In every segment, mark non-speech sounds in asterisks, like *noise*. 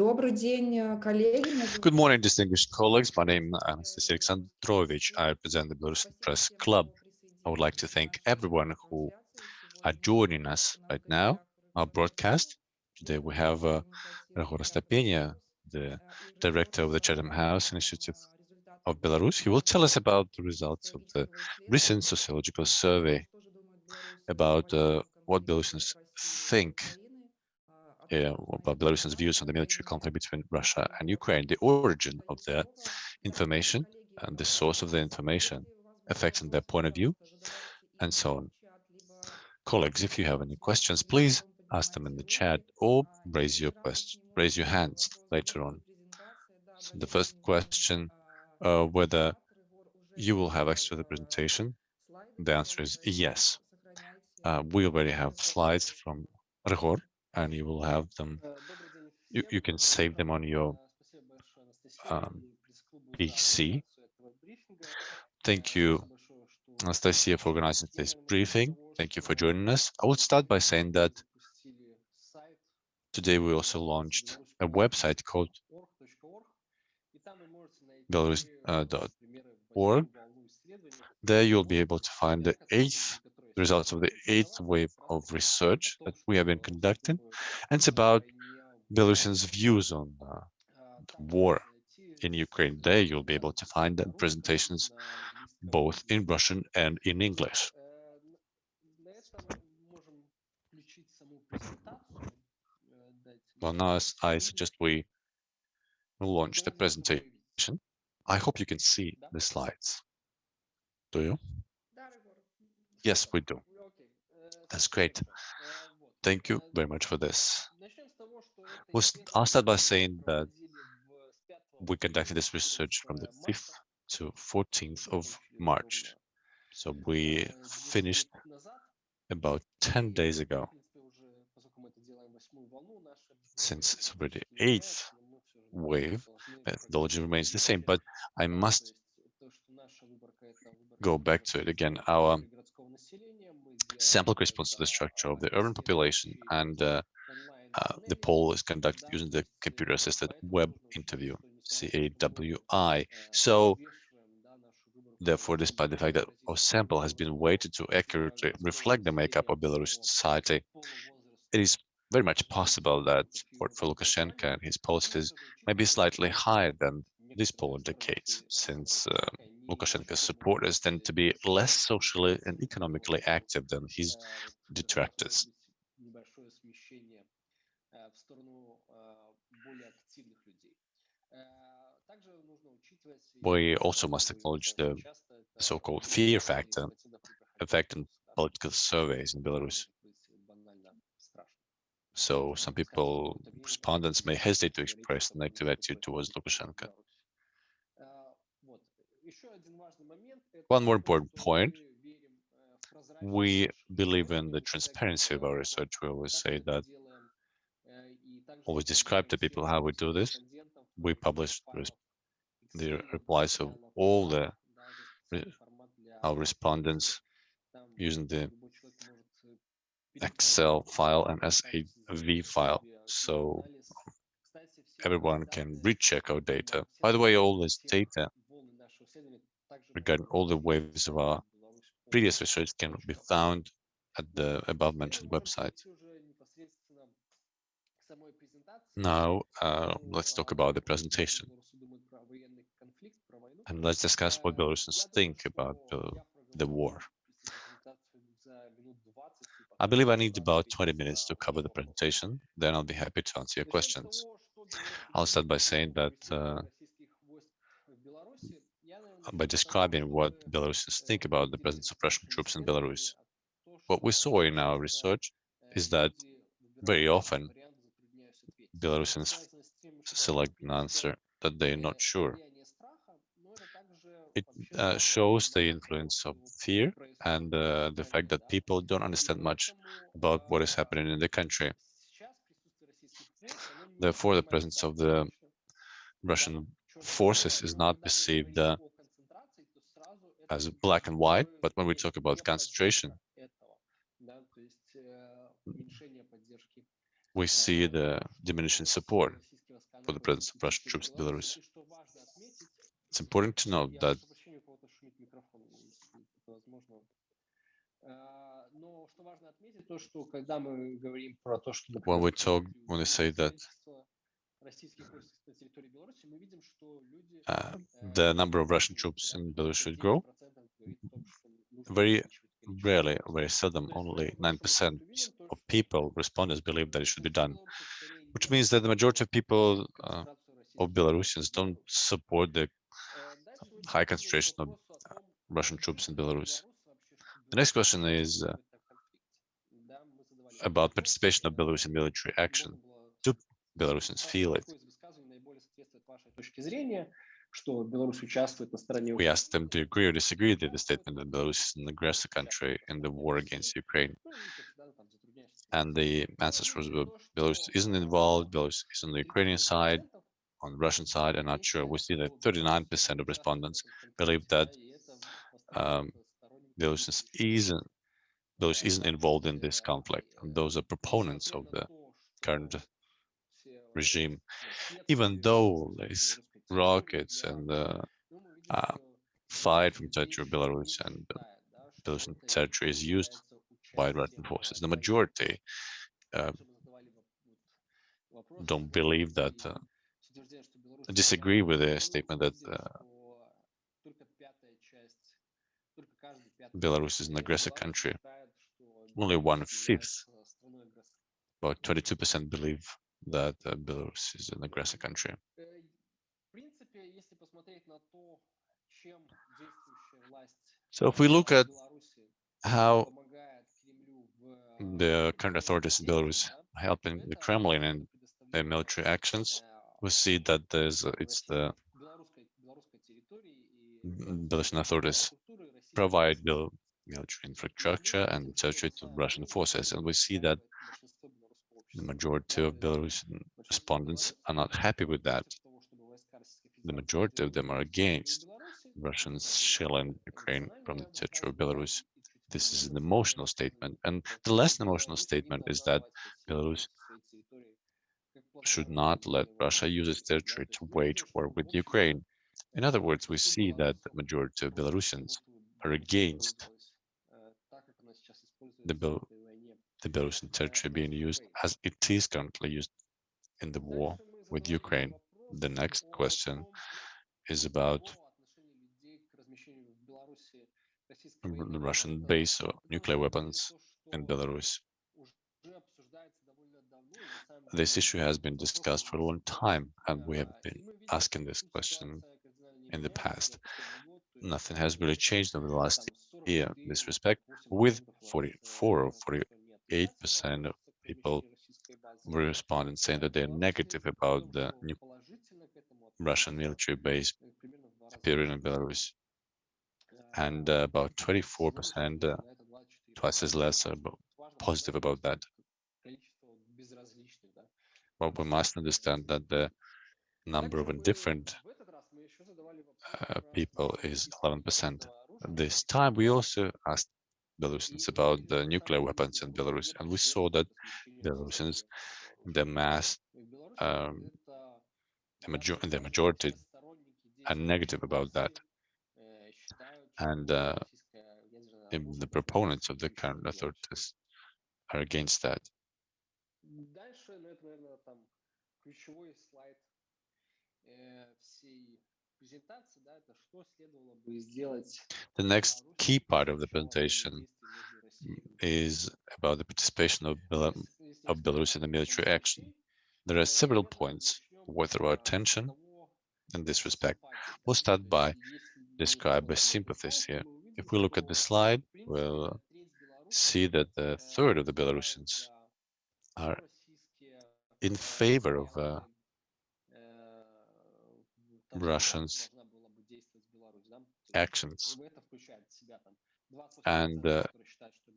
Добрый день, э, коллеги. Good morning, distinguished colleagues. My name is Anastasia Alexandrovich. I represent the Belarusian Press Club. I would like to thank everyone who are joining us right now, our broadcast. Today we have uh, Rahul Stapenia, the director of the Chatham House Initiative of Belarus. He will tell us about the results of the recent sociological survey about uh, what Belarusians think uh, about Belarusians' views on the military conflict between Russia and Ukraine, the origin of the information and the source of the information affecting their point of view, and so on. Colleagues, if you have any questions, please ask them in the chat or raise your question, raise your hands later on. So the first question, uh, whether you will have access to the presentation, the answer is yes. Uh, we already have slides from Rehor, and you will have them, you, you can save them on your um, PC. Thank you, Anastasia, for organizing this briefing. Thank you for joining us. I would start by saying that today we also launched a website called belarus.org. Uh, there you'll be able to find the eighth results of the eighth wave of research that we have been conducting. And it's about Belarusians' views on uh, war in Ukraine. There you'll be able to find the presentations both in Russian and in English. Well, now I suggest we launch the presentation. I hope you can see the slides. Do you? Yes, we do. That's great. Thank you very much for this. We'll, I'll start by saying that we conducted this research from the 5th to 14th of March. So we finished about 10 days ago. Since it's already eighth wave, methodology э, remains the same, but I must go back to it again. Our sample corresponds to the structure of the urban population, and uh, uh, the poll is conducted using the computer-assisted web interview, CAWI. So, therefore, despite the fact that our sample has been weighted to accurately reflect the makeup of Belarusian society, it is very much possible that support for Lukashenko and his policies may be slightly higher than this poll indicates, since uh, Lukashenko's supporters tend to be less socially and economically active than his detractors. We also must acknowledge the so-called fear factor affecting political surveys in Belarus. So some people, respondents may hesitate to express negative attitude towards Lukashenko. One more important point, we believe in the transparency of our research. We always say that, always describe to people how we do this. We publish the replies of all the our respondents using the Excel file and SAV file. So everyone can recheck our data. By the way, all this data regarding all the waves of our previous research can be found at the above mentioned website. Now, uh, let's talk about the presentation. And let's discuss what Belarusians think about uh, the war. I believe I need about 20 minutes to cover the presentation, then I'll be happy to answer your questions. I'll start by saying that uh, by describing what Belarusians think about the presence of Russian troops in Belarus. What we saw in our research is that very often Belarusians select an answer that they're not sure. It uh, shows the influence of fear and uh, the fact that people don't understand much about what is happening in the country. Therefore, the presence of the Russian forces is not perceived uh, as black and white, but when we talk about concentration, we see the diminishing support. for the presence of Russian troops in Belarus. It's important to note that when we talk, when we say that uh, the number of Russian troops in Belarus should grow, very rarely, very seldom, only 9% of people, respondents, believe that it should be done, which means that the majority of people uh, of Belarusians don't support the high concentration of uh, Russian troops in Belarus. The next question is uh, about participation of Belarusian military action. Belarusians feel it? We asked them to agree or disagree with the statement that Belarus is an aggressor country in the war against Ukraine. And the answers was Belarus isn't involved, Belarus is on the Ukrainian side, on the Russian side, I'm not sure. We see that 39% of respondents believe that um, Belarus isn't, Belarus isn't involved in this conflict. And those are proponents of the current regime, even though there's rockets and uh, uh, fight from territory of Belarus and uh, Belarusian territory is used by Russian forces. The majority uh, don't believe that, uh, disagree with the statement that uh, Belarus is an aggressive country. Only one-fifth, about 22% believe that uh, Belarus is an aggressive country. So if we look at how the current authorities in Belarus helping the Kremlin in their military actions, we see that there's it's the Belarusian authorities provide the military infrastructure and to Russian forces, and we see that the majority of Belarusian respondents are not happy with that. The majority of them are against Russians shelling Ukraine from the territory of Belarus. This is an emotional statement. And the less emotional statement is that Belarus should not let Russia use its territory to wage war with Ukraine. In other words, we see that the majority of Belarusians are against the, the Belarusian territory being used as it is currently used in the war with Ukraine. The next question is about the Russian base or nuclear weapons in Belarus. This issue has been discussed for a long time, and we have been asking this question in the past. Nothing has really changed over the last year in this respect, with 44 or 48% of people were responding saying that they're negative about the new Russian military base appearing in Belarus and uh, about 24%, uh, twice as less, are positive about that. But we must understand that the number of indifferent uh, people is 11%. This time, we also asked Belarusians about the nuclear weapons in Belarus, and we saw that Belarusians, the mass, um, the, major the majority, are negative about that and uh, the proponents of the current authorities are against that. The next key part of the presentation is about the participation of, Bel of Belarus in the military action. There are several points worth our attention in this respect. We'll start by describe as sympathies here. If we look at the slide, we'll see that the third of the Belarusians are in favor of uh, Russians actions. And uh,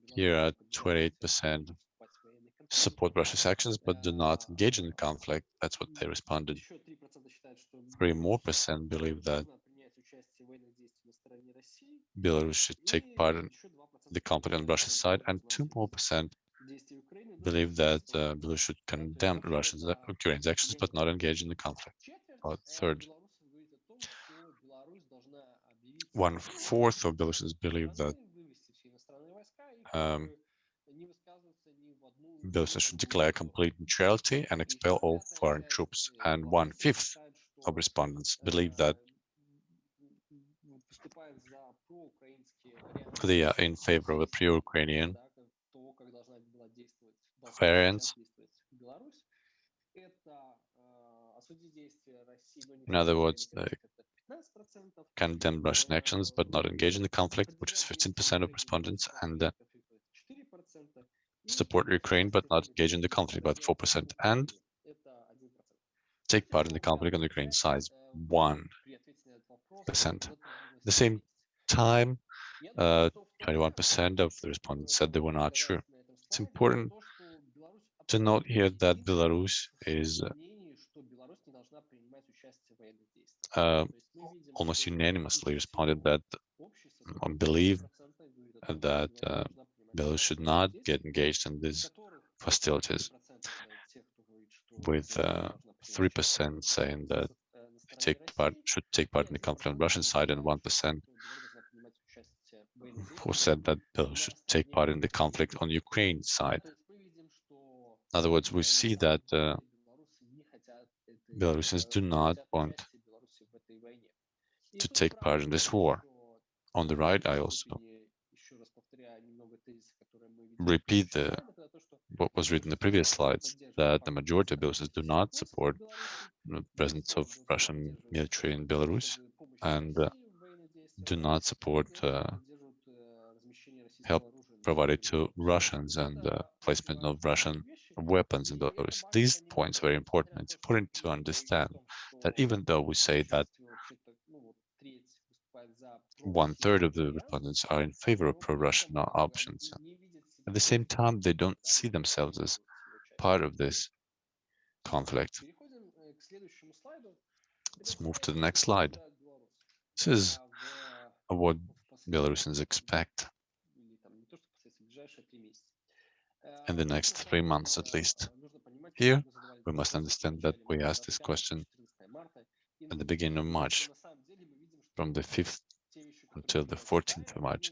here are 28% support Russia's actions, but do not engage in the conflict. That's what they responded. Three more percent believe that Belarus should take part in the conflict on Russia's side, and two more percent believe that uh, Belarus should condemn Russians, uh, Ukraine's actions, but not engage in the conflict. About third, one fourth of Belarusians believe that um, Belarus should declare complete neutrality and expel all foreign troops, and one fifth of respondents believe that they are in favor of a pro-Ukrainian variant. In other words, condemn Russian actions but not engage in the conflict, which is 15% of respondents, and uh, support Ukraine but not engage in the conflict, about 4%, and take part in the conflict on the Ukraine side, 1%. At the same time, 21% uh, of the respondents said they were not sure. It's important to note here that Belarus is uh, almost unanimously responded that believe that uh, Belarus should not get engaged in these hostilities, with 3% uh, saying that they take part should take part in the conflict on the Russian side and 1% who said that Belarus should take part in the conflict on Ukraine side. In other words, we see that uh, Belarusians do not want to take part in this war. On the right, I also repeat the, what was written in the previous slides, that the majority of Belarusians do not support the presence of Russian military in Belarus and uh, do not support uh, help provided to Russians and the placement of Russian weapons in Belarus. These points are very important. It's important to understand that even though we say that one third of the respondents are in favor of pro-Russian options, at the same time, they don't see themselves as part of this conflict. Let's move to the next slide. This is what Belarusians expect in the next three months at least. Here, we must understand that we asked this question at the beginning of March, from the 5th until the 14th of March.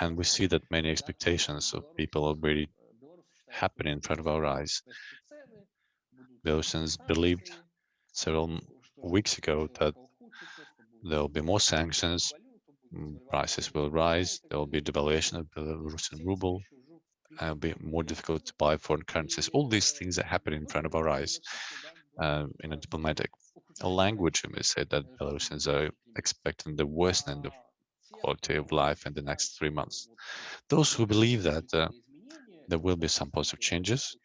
And we see that many expectations of people already happen in front of our eyes. Belarusians believed several weeks ago that there will be more sanctions, prices will rise, there will be devaluation of the Russian ruble, and it'll be more difficult to buy foreign currencies. All these things are happening in front of our eyes um, in a diplomatic language. We may say that Belarusians are expecting the worst end of quality of life in the next three months. Those who believe that uh, there will be some positive changes,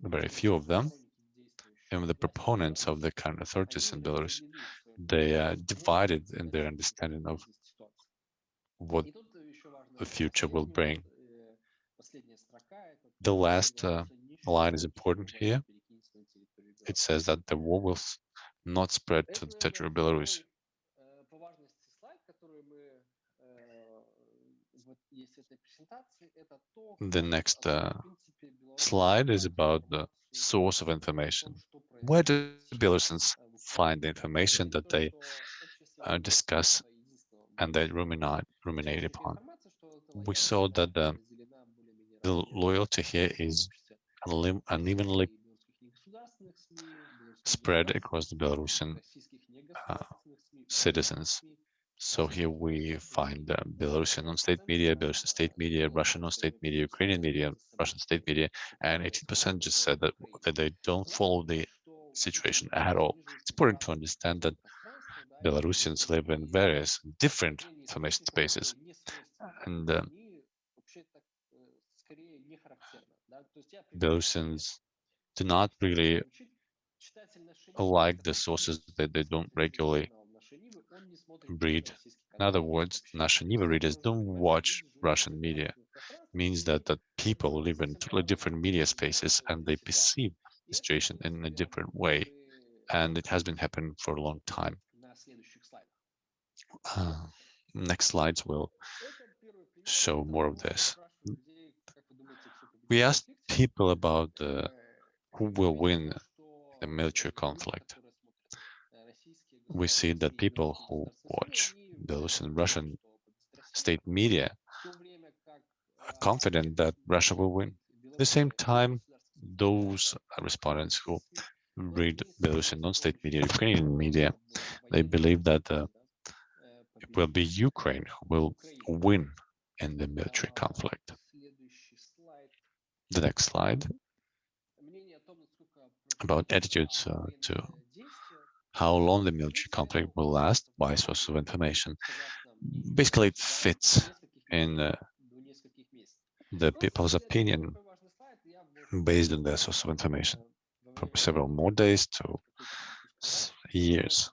very few of them, and the proponents of the current authorities in Belarus they are divided in their understanding of what the future will bring. The last uh, line is important here. It says that the war will not spread to the territory of Belarus. The next uh, slide is about the source of information. Where do Belarusians find the information that they uh, discuss and they ruminate, ruminate upon. We saw that the, the loyalty here is unevenly spread across the Belarusian uh, citizens. So here we find uh, Belarusian non-state media, Belarusian state media, Russian non-state media, Ukrainian media, Russian state media, and 18% just said that, that they don't follow the situation at all. It's important to understand that Belarusians live in various different information spaces. And uh, Belarusians do not really like the sources that they don't regularly read. In other words, Nasha Niva readers don't watch Russian media. It means that, that people live in totally different media spaces and they perceive the situation in a different way. And it has been happening for a long time. Uh, next slides will show more of this. We asked people about uh, who will win the military conflict. We see that people who watch Belarusian Russian state media are confident that Russia will win. At the same time, those respondents who read Belarusian non-state media, Ukrainian media, they believe that uh, it will be Ukraine who will win in the military conflict. The next slide about attitudes uh, to how long the military conflict will last by source of information. Basically, it fits in uh, the people's opinion based on their source of information from several more days to years.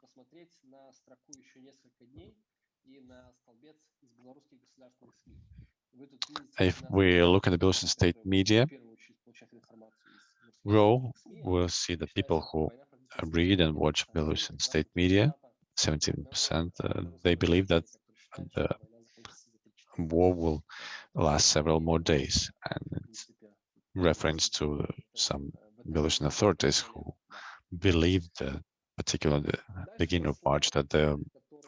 If we look at the Belarusian state media, row, we'll see the people who read and watch Belarusian state media, 17%, uh, they believe that the war will last several more days. And it's reference to some Belarusian authorities who believed, uh, particularly the beginning of March, that the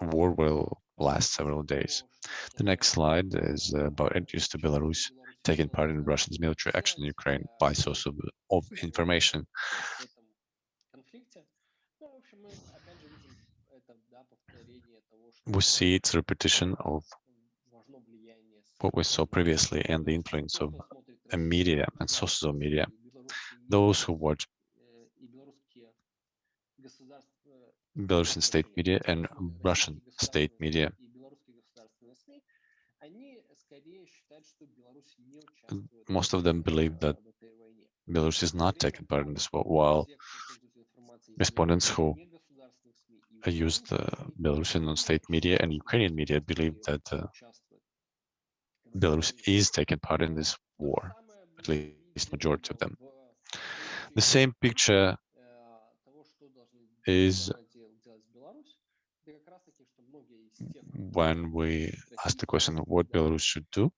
war will last several days. The next slide is about entries to Belarus taking part in Russia's military action in Ukraine by source of, of information. We see its repetition of what we saw previously and the influence of media and sources of media. Those who watch Belarusian state media and Russian state media most of them believe that Belarus is not taking part in this war, while respondents who used the Belarusian non-state media and Ukrainian media believe that uh, Belarus is taking part in this war, at least majority of them. The same picture is when we ask the question of what Belarus should do.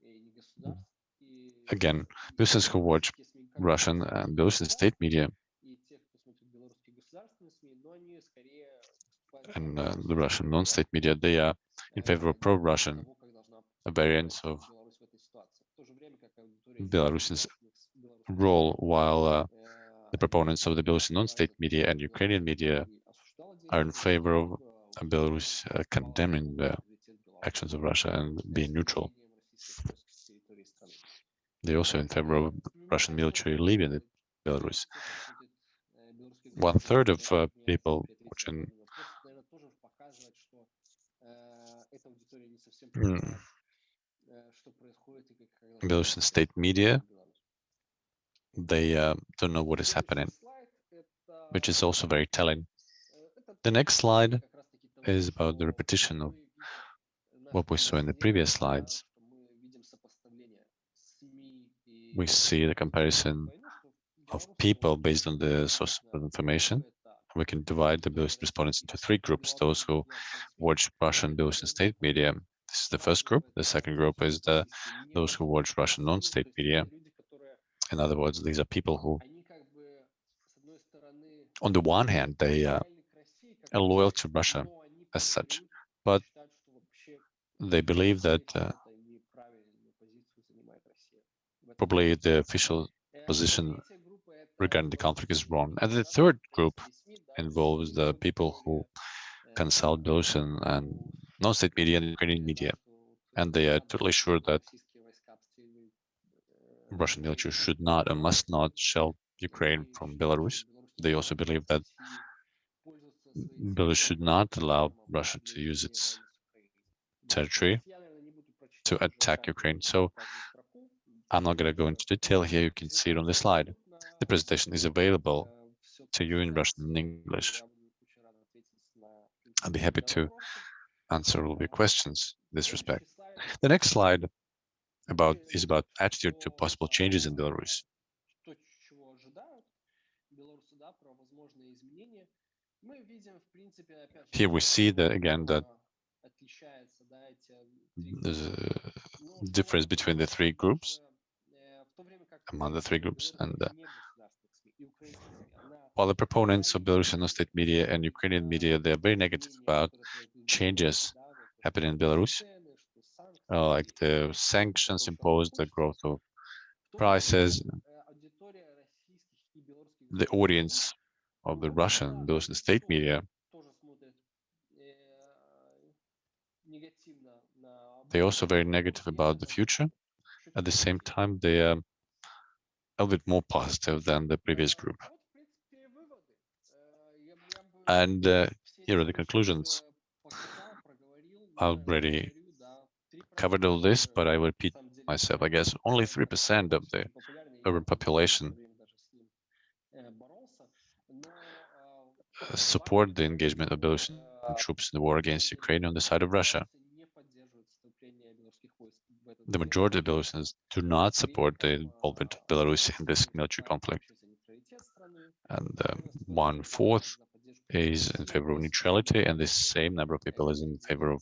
Again, Belarusians who watch Russian and Belarusian state media and uh, the Russian non-state media, they are in favor of pro-Russian variants of Belarusian's role, while uh, the proponents of the Belarusian non-state media and Ukrainian media are in favor of Belarus uh, condemning the actions of Russia and being neutral. They're also in favor of Russian military leaving Belarus. One third of uh, people watching mm, Belarusian state media, they uh, don't know what is happening, which is also very telling. The next slide is about the repetition of what we saw in the previous slides. We see the comparison of people based on the source of information. We can divide the Belarusian respondents into three groups, those who watch Russian Belarusian state media. This is the first group. The second group is the those who watch Russian non-state media. In other words, these are people who, on the one hand, they uh, are loyal to Russia as such, but they believe that uh, probably the official position regarding the conflict is wrong. And the third group involves the people who consult Belarusian and non-state media and Ukrainian media, and they are totally sure that Russian military should not and must not shell Ukraine from Belarus. They also believe that Belarus should not allow Russia to use its territory to attack Ukraine. So I'm not going to go into detail here. You can see it on the slide. The presentation is available to you in Russian and English. I'll be happy to answer all of your questions in this respect. The next slide about is about attitude to possible changes in Belarus. Here we see that again that there's a difference between the three groups. Among the three groups. And uh, while the proponents of Belarusian state media and Ukrainian media, they're very negative about changes happening in Belarus, uh, like the sanctions imposed, the growth of prices, the audience of the Russian, Belarusian state media, they're also very negative about the future. At the same time, they are a bit more positive than the previous group. And uh, here are the conclusions. I already covered all this, but I repeat myself. I guess only 3% of the urban population support the engagement of Belarusian troops in the war against Ukraine on the side of Russia. The majority of Belarusians do not support the involvement of Belarus in this military conflict. And um, one fourth is in favor of neutrality, and the same number of people is in favor of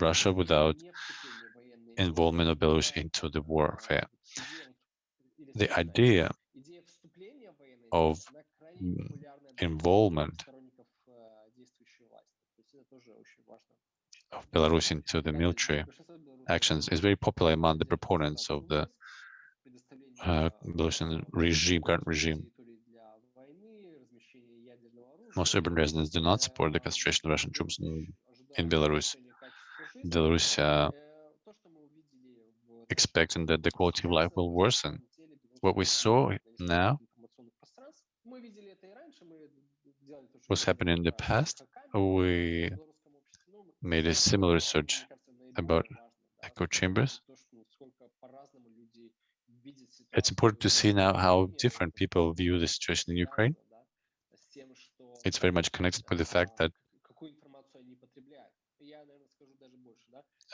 Russia without involvement of Belarus into the warfare. The idea of involvement of Belarus into the military actions is very popular among the proponents of the uh, regime, current regime. Most urban residents do not support the concentration of Russian troops in, in Belarus. Belarus uh, expecting that the quality of life will worsen. What we saw now was happening in the past. We made a similar research about echo chambers. It's important to see now how different people view the situation in Ukraine. It's very much connected with the fact that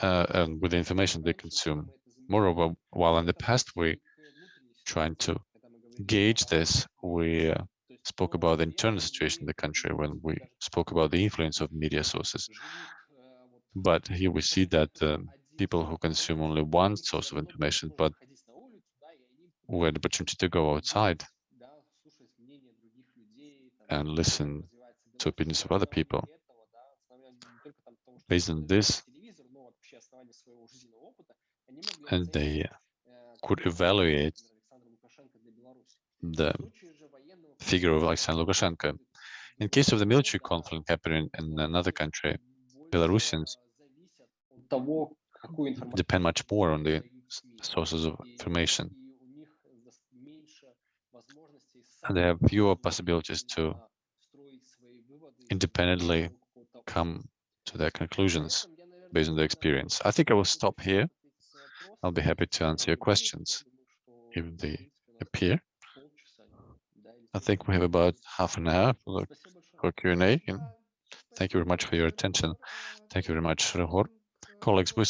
uh, and with the information they consume. Moreover, while in the past we trying to gauge this, we uh, spoke about the internal situation in the country when we spoke about the influence of media sources. But here we *laughs* see that um, people who consume only one source of information, but who had the opportunity to go outside and listen to opinions of other people. Based on this, and they could evaluate the figure of Alexander Lukashenko. In case of the military conflict happening in another country, Belarusians depend much more on the sources of information. And they have fewer possibilities to independently come to their conclusions based on their experience. I think I will stop here. I'll be happy to answer your questions if they appear. I think we have about half an hour for, for Q&A. Thank you very much for your attention. Thank you very much, Rehor. Colleagues, we,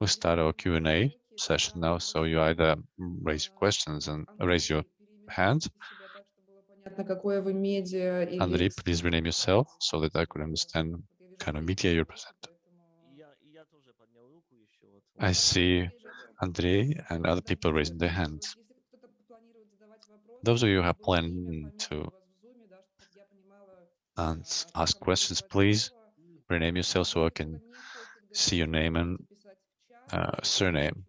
we start our Q&A session now, so you either mm, raise your questions and raise your hand. Andrei, please rename yourself so that I could understand kind of media you present. I see Andrei and other people raising their hands. Those of you who have planned to ask questions, please rename yourself so I can see your name and uh, surname.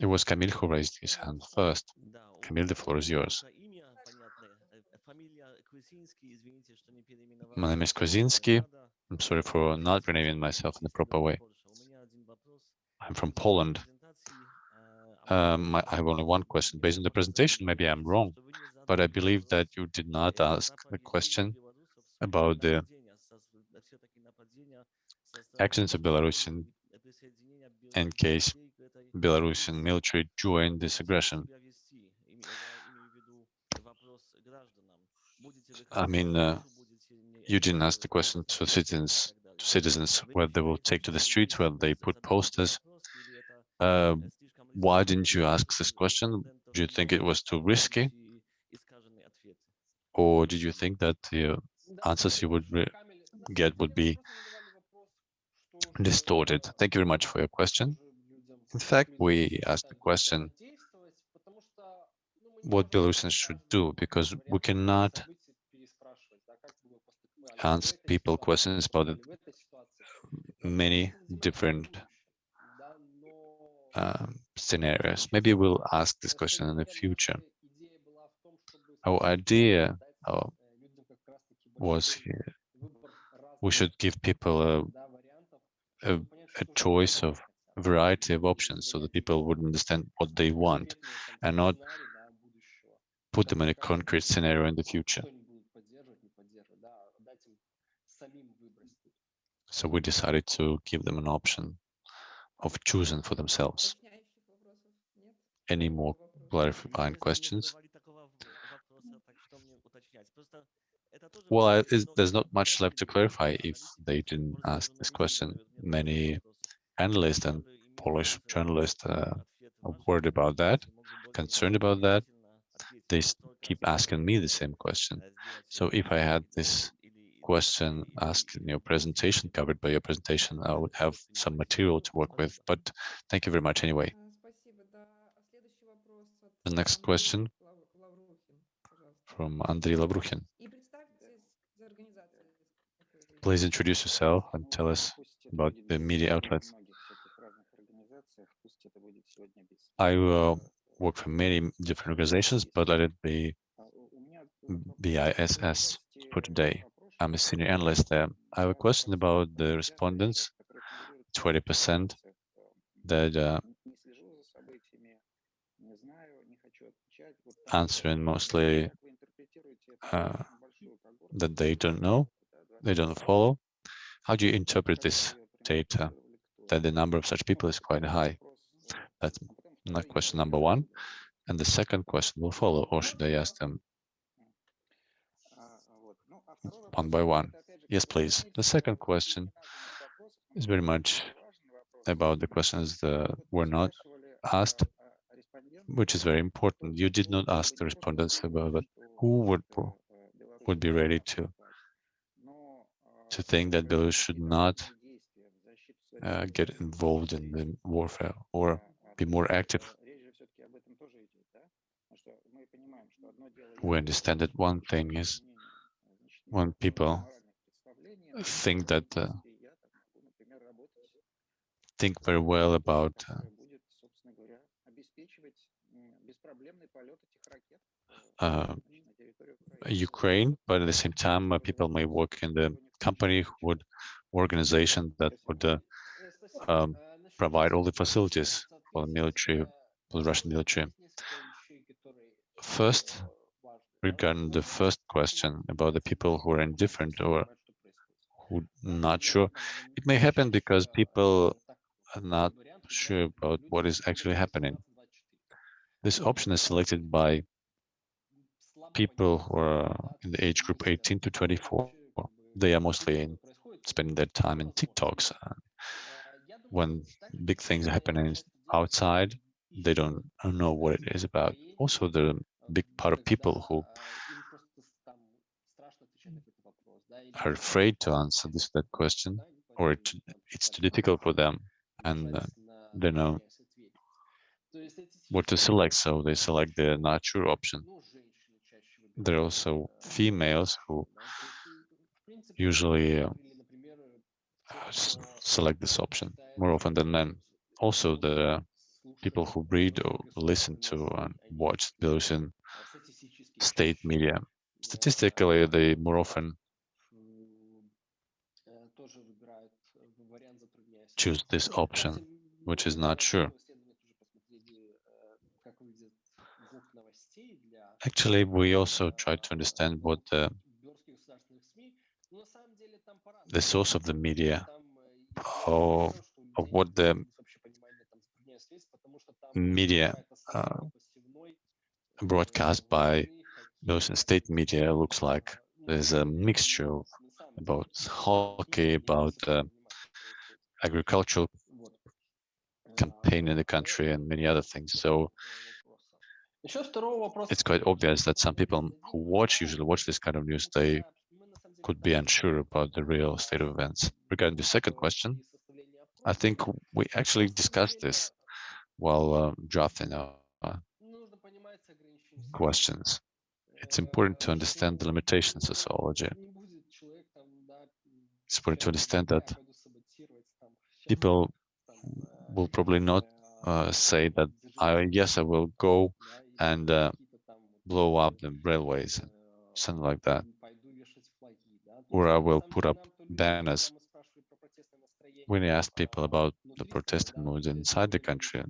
It was Camille who raised his hand first. Camille, the floor is yours. My name is Kozinski. I'm sorry for not renaming myself in the proper way. I'm from Poland. Um, I have only one question. Based on the presentation, maybe I'm wrong, but I believe that you did not ask the question about the actions of Belarus in, case Belarusian military joined this aggression. I mean, uh, you didn't ask the question to citizens, to citizens whether they will take to the streets, whether they put posters. Uh, why didn't you ask this question? Do you think it was too risky? Or did you think that the answers you would get would be distorted? Thank you very much for your question. In fact, we asked the question, what Belarusians should do, because we cannot ask people questions about many different um, scenarios. Maybe we'll ask this question in the future. Our idea uh, was here, we should give people a, a, a choice of variety of options so that people would understand what they want and not put them in a concrete scenario in the future. So we decided to give them an option of choosing for themselves. Any more clarifying questions? Well, I, there's not much left to clarify if they didn't ask this question. Many analysts and Polish journalists uh, are worried about that, concerned about that. They keep asking me the same question. So if I had this question asked in your presentation, covered by your presentation, I would have some material to work with, but thank you very much anyway. The next question from Andrei Lavruhin. Please introduce yourself and tell us about the media outlets. I uh, work for many different organizations, but let it be BISS for today. I'm a senior analyst there. I have a question about the respondents, 20% that uh, answering mostly uh, that they don't know, they don't follow. How do you interpret this data, that the number of such people is quite high? That's not question number one. And the second question will follow, or should I ask them one by one? Yes, please. The second question is very much about the questions that were not asked, which is very important. You did not ask the respondents about who would would be ready to to think that Belarus should not uh, get involved in the warfare or be more active. We understand that one thing is when people think that uh, think very well about uh, uh, Ukraine, but at the same time, uh, people may work in the company would organization that would uh, um, provide all the facilities for the military, for the Russian military. First, regarding the first question about the people who are indifferent or who not sure, it may happen because people are not sure about what is actually happening. This option is selected by people who are in the age group 18 to 24. They are mostly spending their time in TikToks. When big things are happening outside, they don't know what it is about. Also, the big part of people who are afraid to answer this that question, or it, it's too difficult for them, and uh, they know what to select, so they select the nature option. There are also females who usually uh, select this option more often than men. Also, the people who read or listen to and watch Belarusian state media. Statistically, they more often choose this option, which is not sure. Actually, we also try to understand what the, the source of the media, or of what the media uh, broadcast by those state media looks like. There's a mixture about hockey, about uh, agricultural campaign in the country and many other things. So it's quite obvious that some people who watch, usually watch this kind of news, they could be unsure about the real state of events. Regarding the second question, I think we actually discussed this while uh, drafting our questions. It's important to understand the limitations of sociology. It's important to understand that people will probably not uh, say that, I, yes, I will go and uh, blow up the railways, something like that or I will put up banners. When I asked people about the protesting mood inside the country,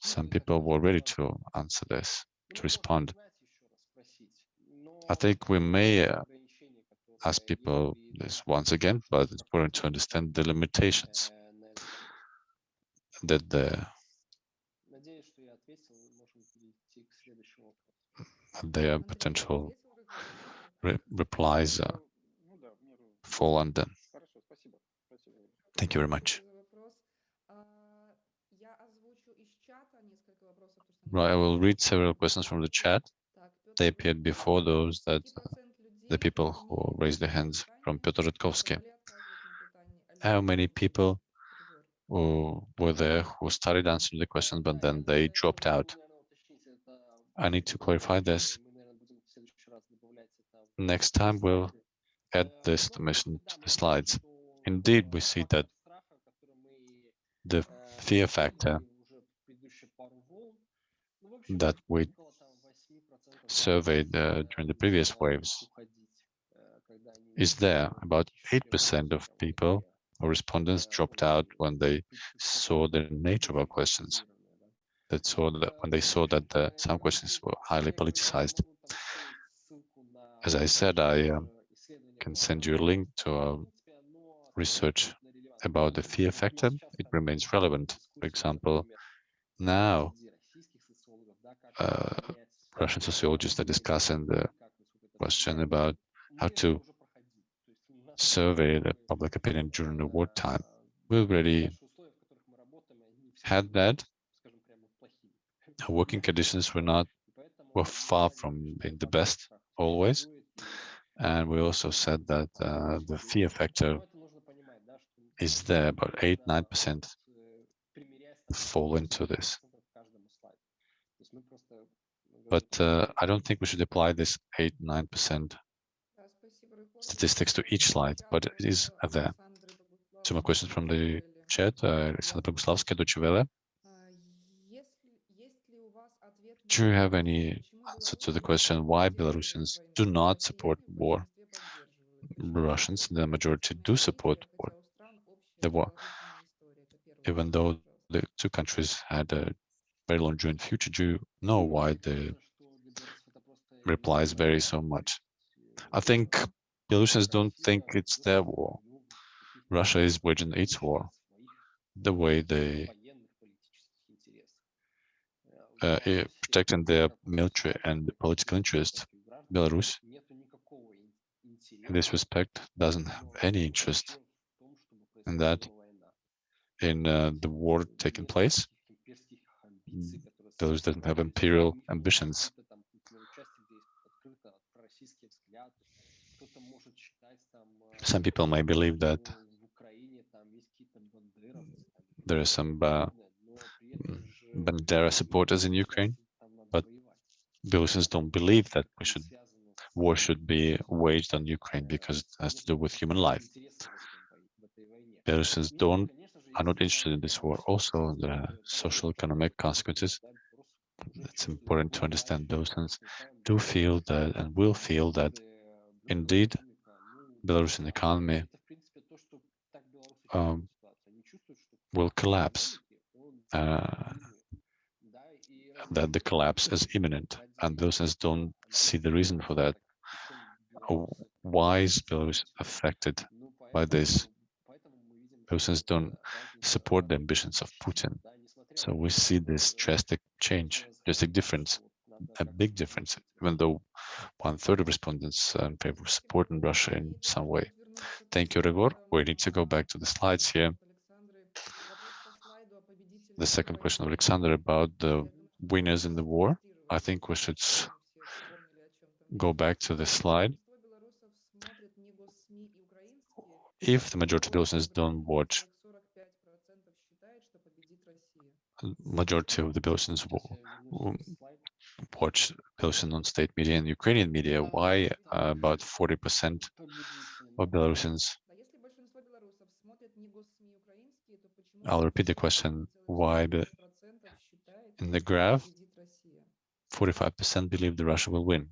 some people were ready to answer this, to respond. I think we may uh, ask people this once again, but it's important to understand the limitations that the their potential re replies uh, fall under. Thank you very much. Right, I will read several questions from the chat. They appeared before those that uh, the people who raised their hands from Piotr Rutkovsky. How many people who were there who started answering the question, but then they dropped out? I need to clarify this. Next time we'll add this dimension to the slides. Indeed, we see that the fear factor that we surveyed uh, during the previous waves is there. About 8% of people or respondents dropped out when they saw the nature of our questions. That saw that when they saw that the, some questions were highly politicized. As I said, I um, can send you a link to our research about the fear factor. It remains relevant. For example, now uh, Russian sociologists are discussing the question about how to survey the public opinion during the wartime. We already had that. Our working conditions were not were far from being the best always. And we also said that uh, the fear factor is there, but 8 9% fall into this. But uh, I don't think we should apply this 8 9% statistics to each slide, but it is there. Two more questions from the chat. Uh, Boguslavsky, Do you have any so to the question why Belarusians do not support war, Russians, the majority do support war, the war, even though the two countries had a very long joint future. Do you know why the replies vary so much? I think Belarusians don't think it's their war. Russia is waging its war the way they uh, protecting their military and political interest. Belarus, in this respect, doesn't have any interest in that, in uh, the war taking place. Belarus doesn't have imperial ambitions. Some people may believe that there are some uh, Bandera supporters in Ukraine, but Belarusians don't believe that we should war should be waged on Ukraine because it has to do with human life. Belarusians don't are not interested in this war. Also, the social economic consequences. It's important to understand Belarusians do feel that and will feel that indeed Belarusian economy um, will collapse. Uh, that the collapse is imminent, and Belarusians don't see the reason for that. Why is Belarus affected by this? Belarusians don't support the ambitions of Putin. So we see this drastic change, drastic difference, a big difference, even though one third of respondents are in favor of supporting Russia in some way. Thank you, Ryhor. We need to go back to the slides here. The second question of Alexander about the winners in the war. I think we should go back to this slide. If the majority of Belarusians don't watch, majority of the Belarusians will watch Belarusian non-state media and Ukrainian media, why uh, about 40% of Belarusians I'll repeat the question, why the in the graph, 45% believe that Russia will win.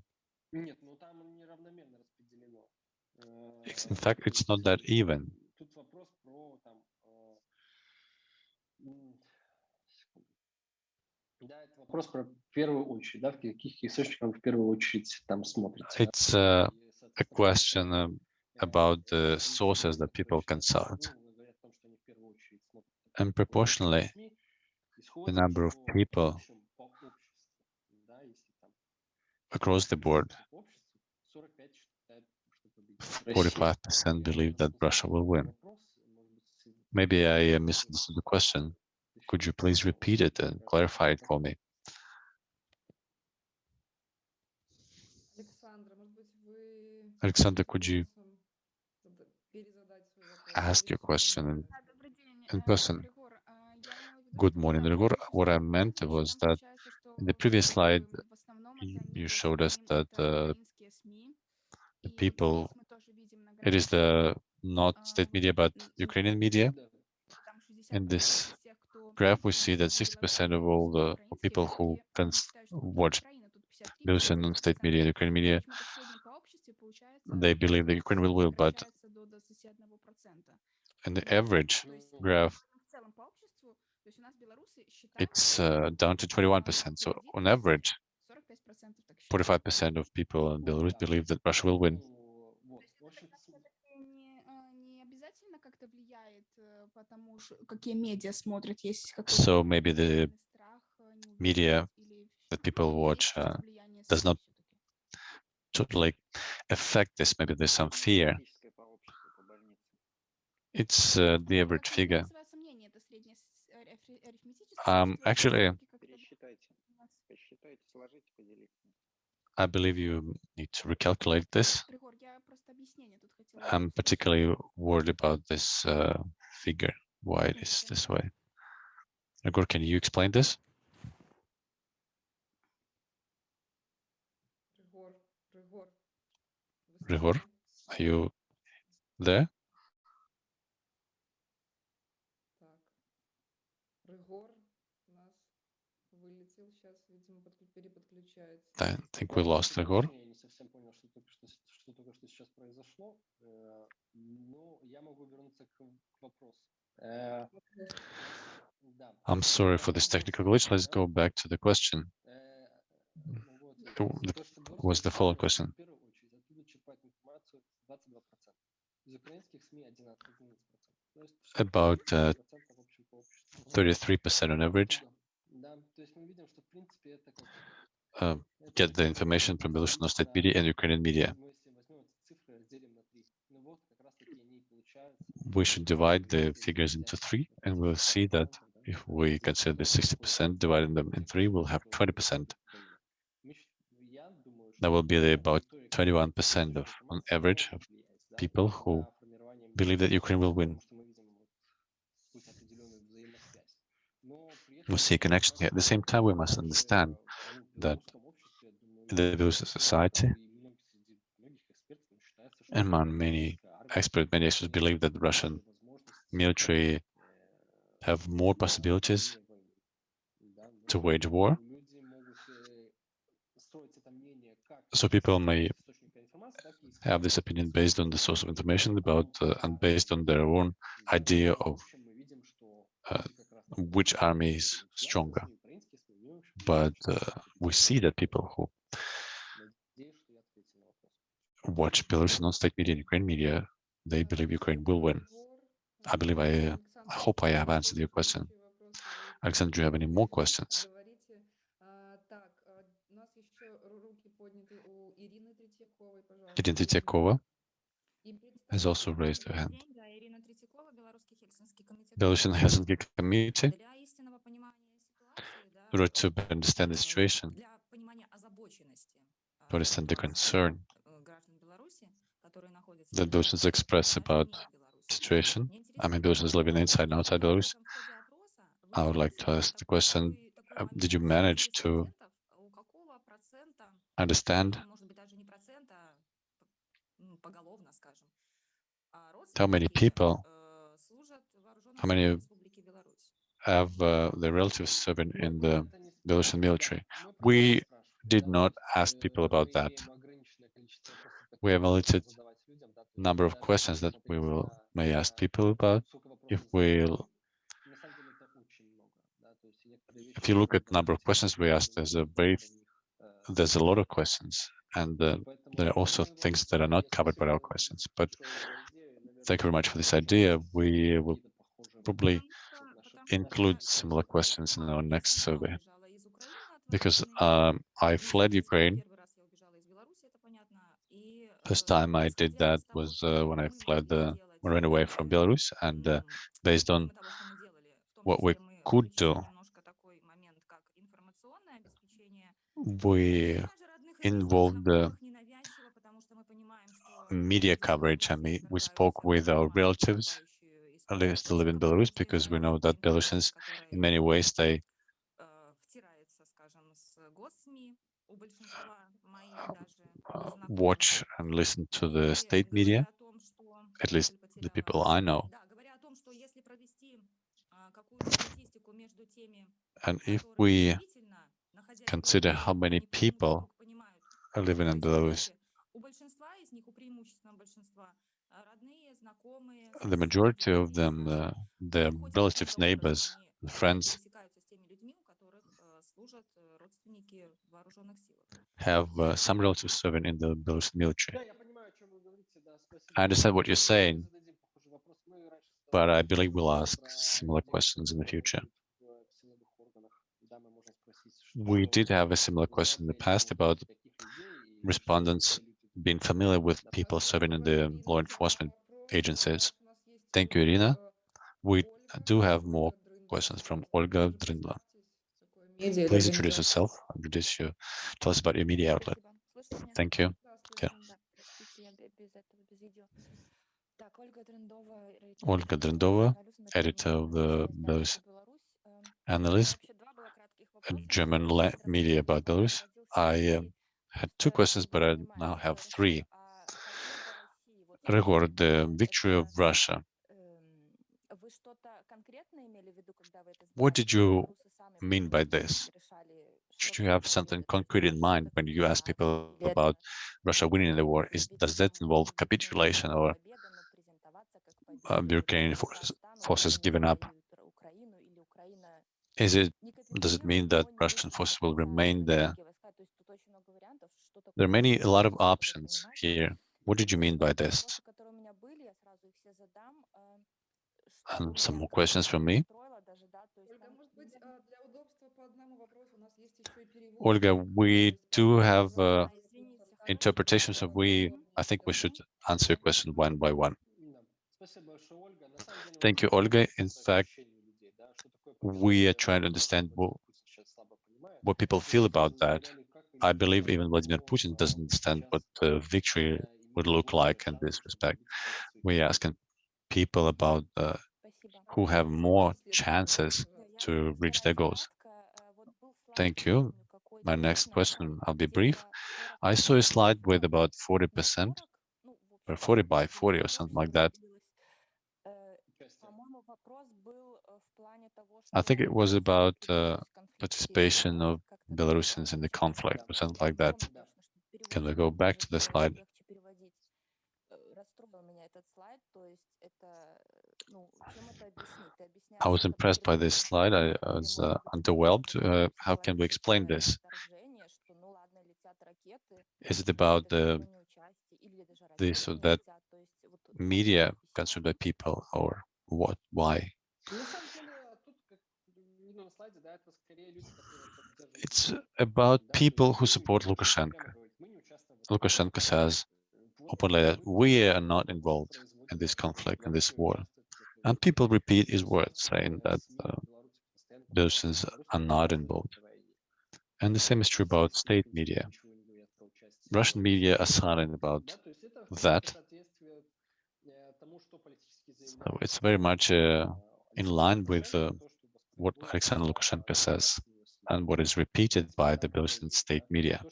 In fact, it's not that even. It's uh, a question uh, about the sources that people consult. And proportionally, the number of people across the board. 45% believe that Russia will win. Maybe I uh, misunderstood the question. Could you please repeat it and clarify it for me? Alexander, could you ask your question in, in person? Good morning, Dragor. What I meant was that in the previous slide, you showed us that uh, the people, it is the not state media, but Ukrainian media. In this graph, we see that 60% of all the people who can watch news and non-state media, Ukrainian media, they believe the Ukraine will win, but in the average graph, it's uh, down to 21%. So on average, 45% of people in Belarus believe that Russia will win. So maybe the media that people watch uh, does not totally affect this. Maybe there's some fear. It's uh, the average figure. Um, actually, I believe you need to recalculate this. I'm particularly worried about this uh, figure, why it is this way. Igor, can you explain this? Igor, are you there? I think we lost Igor. I'm sorry for this technical glitch. Let's go back to the question. Was the follow-up question. About 33% uh, on average. Um, get the information from Belarusian state media and Ukrainian media. We should divide the figures into three, and we'll see that if we consider the 60%, dividing them in three, we'll have 20%. That will be about 21% of, on average, of people who believe that Ukraine will win. We see a connection here. At the same time, we must understand that the Belarusian society, among many experts, many experts believe that the Russian military have more possibilities to wage war. So people may have this opinion based on the source of information about uh, and based on their own idea of uh, which army is stronger but uh, we see that people who watch Belarus non-state media and Ukraine media, they believe Ukraine will win. I believe I, uh, I hope I have answered your question. Alexander, do you have any more questions? Irina Tretiakova has also raised her hand. Belarusian Helsinki Committee order to understand the situation, to understand the concern that Belarusians express about situation. I mean, Belarusians living inside and outside Belarus. I would like to ask the question, uh, did you manage to understand how many people, how many of uh, the relatives serving in the Belarusian military. We did not ask people about that. We have a limited number of questions that we will may ask people about. If we if you look at number of questions we asked, there's a very there's a lot of questions, and uh, there are also things that are not covered by our questions. But thank you very much for this idea. We will probably include similar questions in our next survey. Because um, um, I fled Ukraine. First time I did that was uh, when I fled, uh, ran away from Belarus, and uh, based on what we could do, we involved the media coverage. I mean, we spoke with our relatives live, still live in Belarus because we know that Belarusians in many ways they uh, watch and listen to the state media, at least the people I know. And if we consider how many people are living in Belarus, the majority of them, uh, their relatives, neighbors, friends, have uh, some relatives serving in the Belarusian military. I understand what you're saying, but I believe we'll ask similar questions in the future. We did have a similar question in the past about respondents being familiar with people serving in the law enforcement agencies. Thank you, Irina. We do have more questions from Olga Drindla. Please introduce yourself, introduce you, tell us about your media outlet. Thank you. Okay. Olga Dryndova, editor of the Belarus Analyst, German media about Belarus. I uh, had two questions, but I now have three. Record the victory of Russia what did you mean by this? Should you have something concrete in mind when you ask people about Russia winning the war? Is, does that involve capitulation or uh, Ukrainian forces, forces giving up? Is it does it mean that Russian forces will remain there? There are many a lot of options here. What did you mean by this? Some more questions from me. Olga, we do have uh, interpretations, so we, I think we should answer your question one by one. Thank you, Olga. In fact, uh, we are trying to understand what, what people feel about that. I believe even Vladimir Putin doesn't understand what victory would look like in this respect. We are asking people about uh, who have more chances to reach their goals. Thank you. My next question, I'll be brief. I saw a slide with about 40% or 40 by 40 or something like that. I think it was about uh, participation of Belarusians in the conflict or something like that. Can we go back to the slide? I was impressed by this slide. I, was uh, underwhelmed. Uh, how can we explain this? Is it about the this or that media consumed by people, or what? Why? It's about people who support Lukashenko. Lukashenko says openly that we are not involved in this conflict, in this war. And people repeat his words, saying that uh, are not involved. And the same is true about state media. Russian media are silent about that. So it's very much uh, in line with uh, what Alexander Lukashenko says and what is repeated by the Belarusian state media.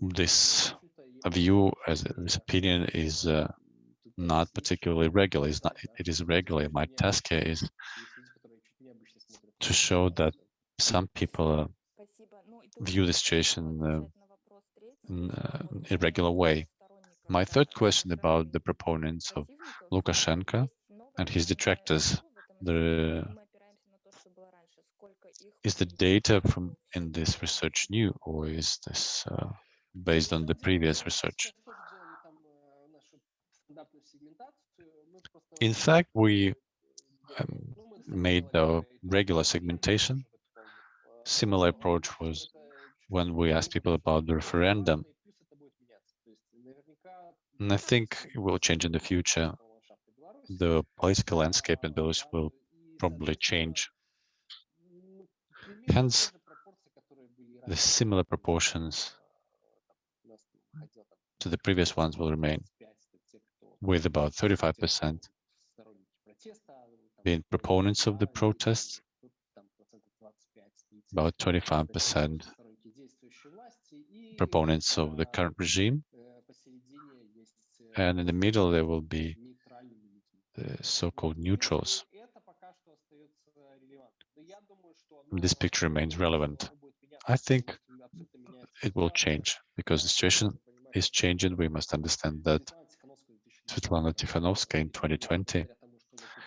This view, as this opinion, is uh, not particularly regularly. It's not, it is regularly. My task is to show that some people uh, view the situation in an irregular way. My third question about the proponents of Lukashenko and his detractors the, is the data from in this research new or is this uh, based on the previous research? In fact, we um, made the regular segmentation. Similar approach was when we asked people about the referendum. And I think it will change in the future. The political landscape in Belarus will probably change. Hence, the similar proportions to the previous ones will remain, with about 35% being proponents of the protests, about 25% proponents of the current regime, and in the middle there will be the so-called neutrals. This picture remains relevant. I think it will change because the situation is changing. We must understand that Svetlana Tikhanovskaya in 2020,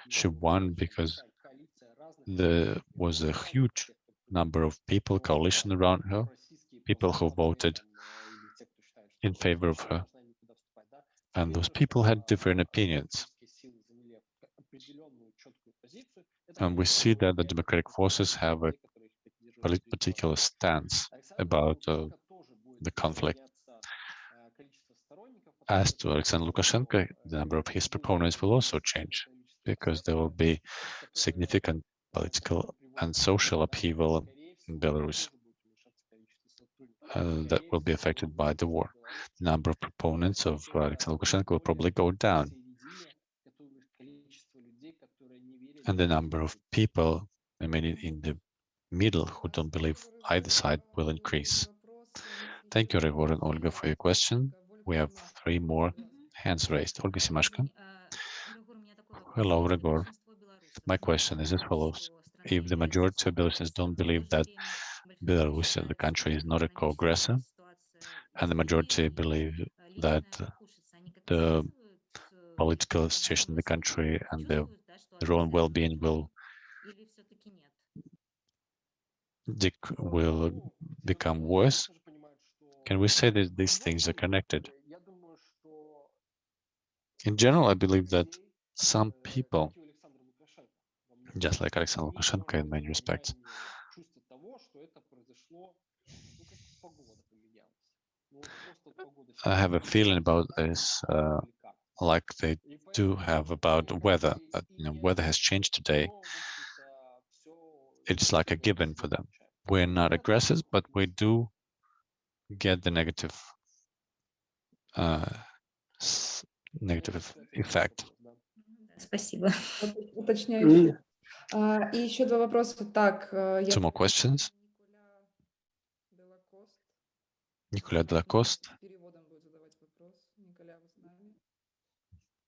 she won because there was a huge number of people, coalition around her, people who voted in favor of her. And those people had different opinions. And we see that the democratic forces have a particular stance about uh, the conflict. As to Alexander Lukashenko, the number of his proponents will also change because there will be significant political and social upheaval in Belarus uh, that will be affected by the war. The number of proponents of Alexander Lukashenko will probably go down. And the number of people, mean, in- the middle who don't believe either side will increase. Thank you, Ryhor and Olga, for your question. We have three more hands raised. Olga Simashko. Hello, Ryhor. My question is as follows. If the majority of Belarusians don't believe that Belarus, the country, is not a co-aggressor, and the majority believe that the political situation in the country and the, their own well-being will will become worse, can we say that these things are connected? In general, I believe that some people, just like Alexander Lukashenko in many respects, I have a feeling about this, uh, like they do have about weather. That you know, weather has changed today. It's like a given for them. We're not aggressors, but we do get the negative, uh, negative effect. Спасибо. Уточняющий. А, И еще два вопроса. Так, э, я Two more questions. Николя Делакост. Переводом будет задавать вопрос. Николя, вы с нами?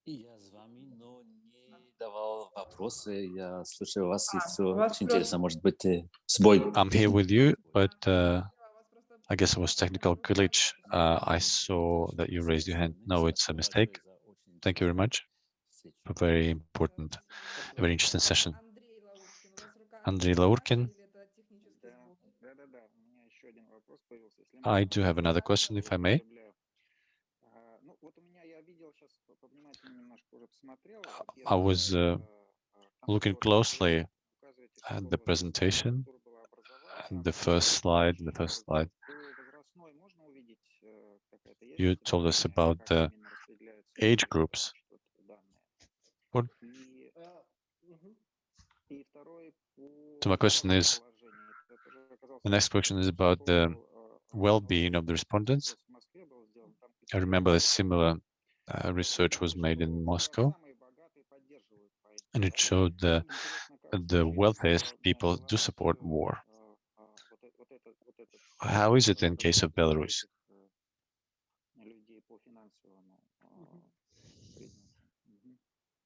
Я с вами, но не давал вопросы. Я слушаю вас, и А, все очень интересно. Может быть, э, сбой. I'm here with you, but uh, I guess it was technical glitch. Uh, I saw that you raised your hand. No, it's a mistake. Thank you very much. a very important, a very interesting session. Andrei Laurkin. I do have another question, if I may. I was uh, looking closely at the presentation, the first slide, the first slide. You told us about the age groups. So my question is, the next question is about the well-being of the respondents. I remember a similar uh, research was made in Moscow, and it showed that the wealthiest people do support war. How is it in case of Belarus?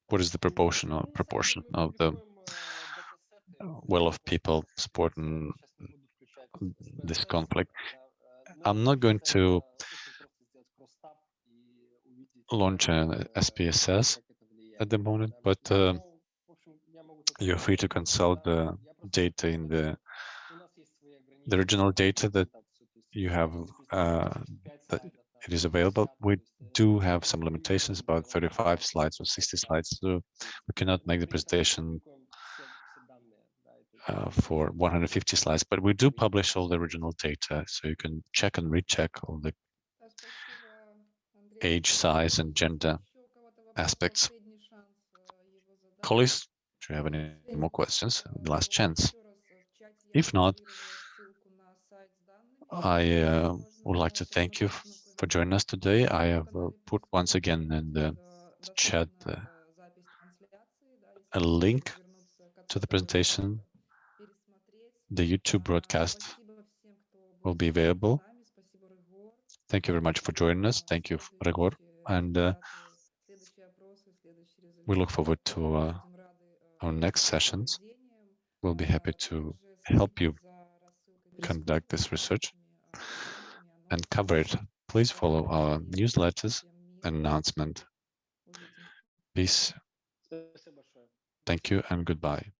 What is the proportion proportion of the will of people supporting this conflict. I'm not going to launch an SPSS at the moment, but uh, you're free to consult the data in the the original data that you have uh, that it is available. We do have some limitations, about 35 slides or 60 slides, so we cannot make the presentation uh, for 150 slides, but we do publish all the original data, so you can check and recheck all the age, size, and gender aspects. Colleagues, do you have any more questions? Last chance. If not, I uh, would like to thank you for joining us today. I have uh, put once again in the chat uh, a link to the presentation the YouTube broadcast will be available. Thank you very much for joining us. Thank you, Ryhor. And uh, we look forward to uh, our next sessions. We'll be happy to help you conduct this research and cover it. Please follow our newsletters and announcement. Peace. Thank you and goodbye.